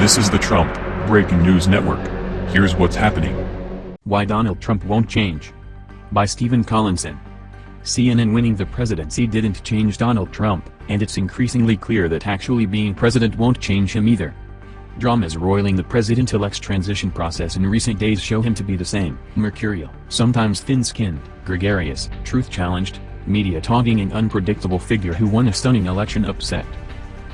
This is the Trump Breaking News Network. Here's what's happening. Why Donald Trump Won't Change. By Stephen Collinson. CNN winning the presidency didn't change Donald Trump, and it's increasingly clear that actually being president won't change him either. Dramas roiling the president-elect's transition process in recent days show him to be the same, mercurial, sometimes thin-skinned, gregarious, truth-challenged, media-talking and unpredictable figure who won a stunning election upset.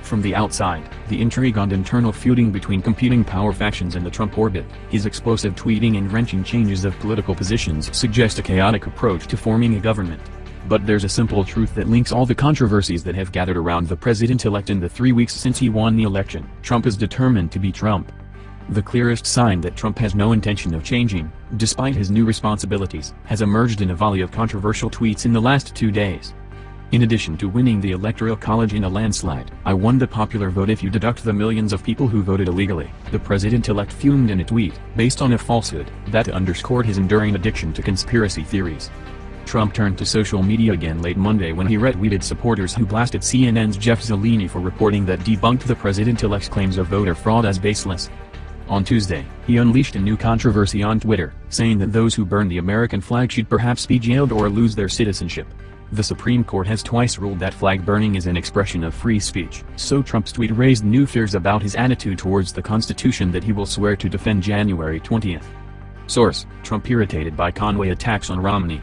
From the outside, the intrigue and internal feuding between competing power factions in the Trump orbit, his explosive tweeting and wrenching changes of political positions suggest a chaotic approach to forming a government. But there's a simple truth that links all the controversies that have gathered around the president-elect in the three weeks since he won the election. Trump is determined to be Trump. The clearest sign that Trump has no intention of changing, despite his new responsibilities, has emerged in a volley of controversial tweets in the last two days. In addition to winning the Electoral College in a landslide, I won the popular vote if you deduct the millions of people who voted illegally, the president-elect fumed in a tweet, based on a falsehood, that underscored his enduring addiction to conspiracy theories. Trump turned to social media again late Monday when he retweeted supporters who blasted CNN's Jeff Zeleny for reporting that debunked the president-elect's claims of voter fraud as baseless. On Tuesday, he unleashed a new controversy on Twitter, saying that those who burn the American flag should perhaps be jailed or lose their citizenship. The Supreme Court has twice ruled that flag burning is an expression of free speech, so Trump's tweet raised new fears about his attitude towards the Constitution that he will swear to defend January 20. Source, Trump irritated by Conway attacks on Romney.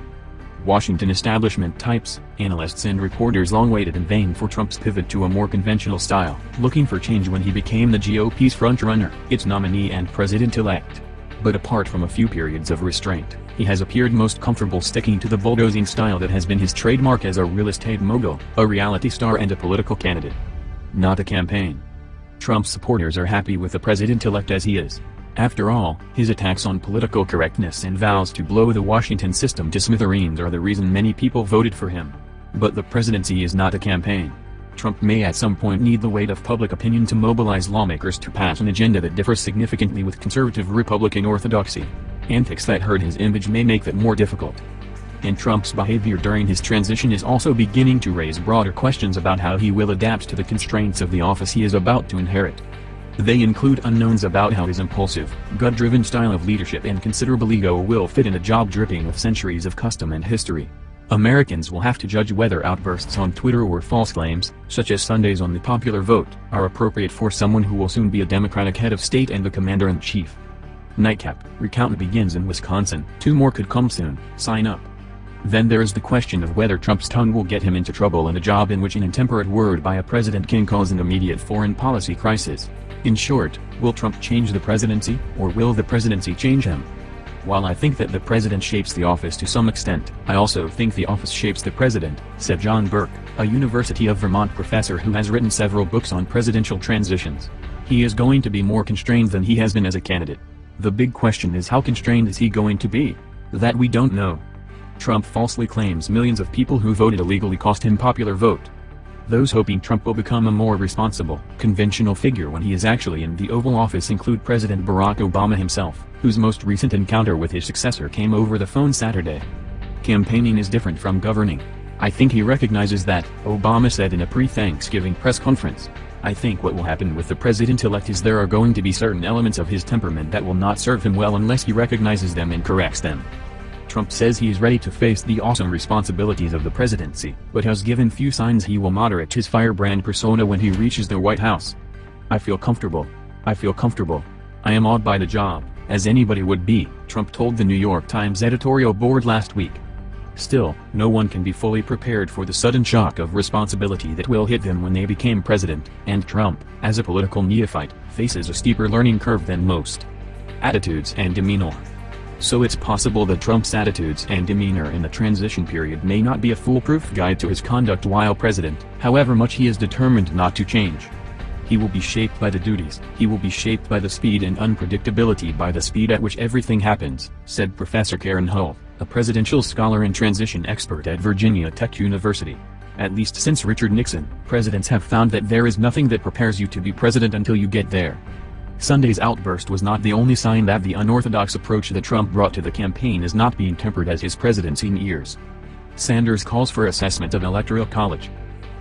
Washington establishment types, analysts and reporters long waited in vain for Trump's pivot to a more conventional style, looking for change when he became the GOP's frontrunner, its nominee and president-elect. But apart from a few periods of restraint, he has appeared most comfortable sticking to the bulldozing style that has been his trademark as a real estate mogul, a reality star and a political candidate. Not a campaign. Trump's supporters are happy with the president-elect as he is. After all, his attacks on political correctness and vows to blow the Washington system to smithereens are the reason many people voted for him. But the presidency is not a campaign. Trump may at some point need the weight of public opinion to mobilize lawmakers to pass an agenda that differs significantly with conservative Republican orthodoxy. Antics that hurt his image may make that more difficult. And Trump's behavior during his transition is also beginning to raise broader questions about how he will adapt to the constraints of the office he is about to inherit. They include unknowns about how his impulsive, gut-driven style of leadership and considerable ego will fit in a job dripping with centuries of custom and history. Americans will have to judge whether outbursts on Twitter or false claims, such as Sundays on the popular vote, are appropriate for someone who will soon be a Democratic head of state and the commander-in-chief. Nightcap, recount begins in Wisconsin, two more could come soon, sign up. Then there is the question of whether Trump's tongue will get him into trouble in a job in which an intemperate word by a president can cause an immediate foreign policy crisis. In short, will Trump change the presidency, or will the presidency change him? While I think that the president shapes the office to some extent, I also think the office shapes the president, said John Burke, a University of Vermont professor who has written several books on presidential transitions. He is going to be more constrained than he has been as a candidate. The big question is how constrained is he going to be? That we don't know. Trump falsely claims millions of people who voted illegally cost him popular vote. Those hoping Trump will become a more responsible, conventional figure when he is actually in the Oval Office include President Barack Obama himself, whose most recent encounter with his successor came over the phone Saturday. Campaigning is different from governing. I think he recognizes that, Obama said in a pre-Thanksgiving press conference. I think what will happen with the president-elect is there are going to be certain elements of his temperament that will not serve him well unless he recognizes them and corrects them. Trump says he is ready to face the awesome responsibilities of the presidency, but has given few signs he will moderate his firebrand persona when he reaches the White House. I feel comfortable. I feel comfortable. I am awed by the job, as anybody would be, Trump told the New York Times editorial board last week. Still, no one can be fully prepared for the sudden shock of responsibility that will hit them when they became president, and Trump, as a political neophyte, faces a steeper learning curve than most. Attitudes and demeanor. So it's possible that Trump's attitudes and demeanor in the transition period may not be a foolproof guide to his conduct while president, however much he is determined not to change. He will be shaped by the duties, he will be shaped by the speed and unpredictability by the speed at which everything happens, said Professor Karen Hult a presidential scholar and transition expert at Virginia Tech University. At least since Richard Nixon, presidents have found that there is nothing that prepares you to be president until you get there. Sunday's outburst was not the only sign that the unorthodox approach that Trump brought to the campaign is not being tempered as his presidency nears. Sanders calls for assessment of Electoral College.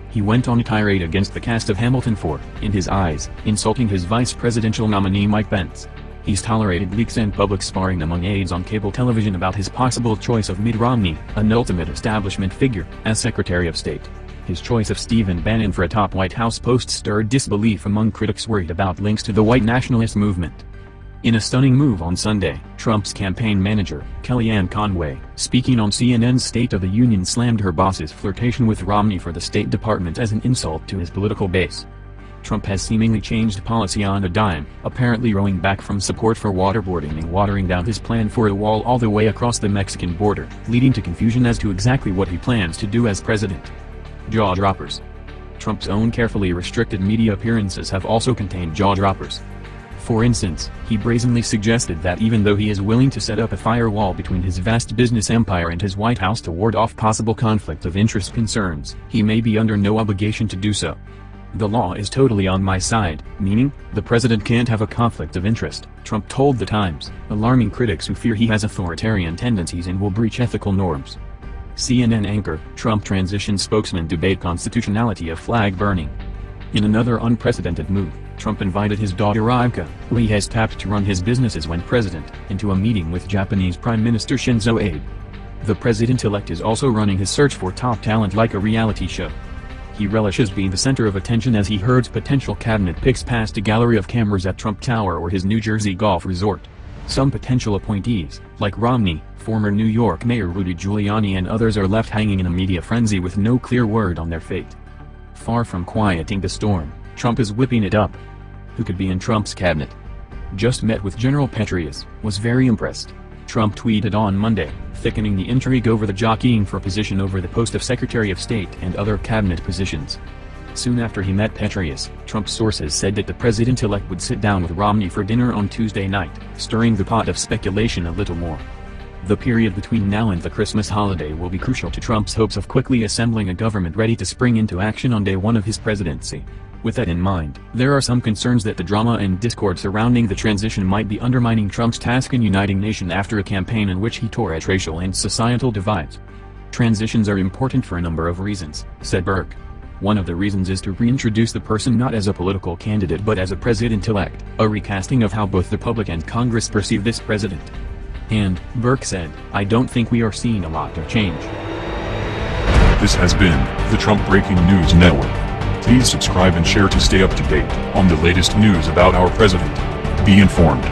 He went on a tirade against the cast of Hamilton for, in his eyes, insulting his vice presidential nominee Mike Pence. He's tolerated leaks and public sparring among aides on cable television about his possible choice of Mitt Romney, an ultimate establishment figure, as Secretary of State. His choice of Stephen Bannon for a top White House post stirred disbelief among critics worried about links to the white nationalist movement. In a stunning move on Sunday, Trump's campaign manager, Kellyanne Conway, speaking on CNN's State of the Union slammed her boss's flirtation with Romney for the State Department as an insult to his political base. Trump has seemingly changed policy on a dime, apparently rowing back from support for waterboarding and watering down his plan for a wall all the way across the Mexican border, leading to confusion as to exactly what he plans to do as president. Jaw droppers. Trump's own carefully restricted media appearances have also contained jaw droppers. For instance, he brazenly suggested that even though he is willing to set up a firewall between his vast business empire and his White House to ward off possible conflict of interest concerns, he may be under no obligation to do so. The law is totally on my side, meaning, the president can't have a conflict of interest, Trump told The Times, alarming critics who fear he has authoritarian tendencies and will breach ethical norms. CNN anchor, Trump transition spokesman debate constitutionality of flag burning. In another unprecedented move, Trump invited his daughter Ivanka, who he has tapped to run his businesses when president, into a meeting with Japanese Prime Minister Shinzo Abe. The president-elect is also running his search for top talent like a reality show. He relishes being the center of attention as he herds potential cabinet picks past a gallery of cameras at Trump Tower or his New Jersey golf resort. Some potential appointees, like Romney, former New York Mayor Rudy Giuliani and others are left hanging in a media frenzy with no clear word on their fate. Far from quieting the storm, Trump is whipping it up. Who could be in Trump's cabinet? Just met with General Petraeus, was very impressed. Trump tweeted on Monday, thickening the intrigue over the jockeying for position over the post of Secretary of State and other cabinet positions. Soon after he met Petraeus, Trump sources said that the president-elect would sit down with Romney for dinner on Tuesday night, stirring the pot of speculation a little more. The period between now and the Christmas holiday will be crucial to Trump's hopes of quickly assembling a government ready to spring into action on day one of his presidency. With that in mind, there are some concerns that the drama and discord surrounding the transition might be undermining Trump's task in uniting nation after a campaign in which he tore at racial and societal divides. Transitions are important for a number of reasons, said Burke. One of the reasons is to reintroduce the person not as a political candidate but as a president-elect, a recasting of how both the public and Congress perceive this president. And, Burke said, I don't think we are seeing a lot of change. This has been the Trump Breaking News Network. Please subscribe and share to stay up to date on the latest news about our president. Be informed.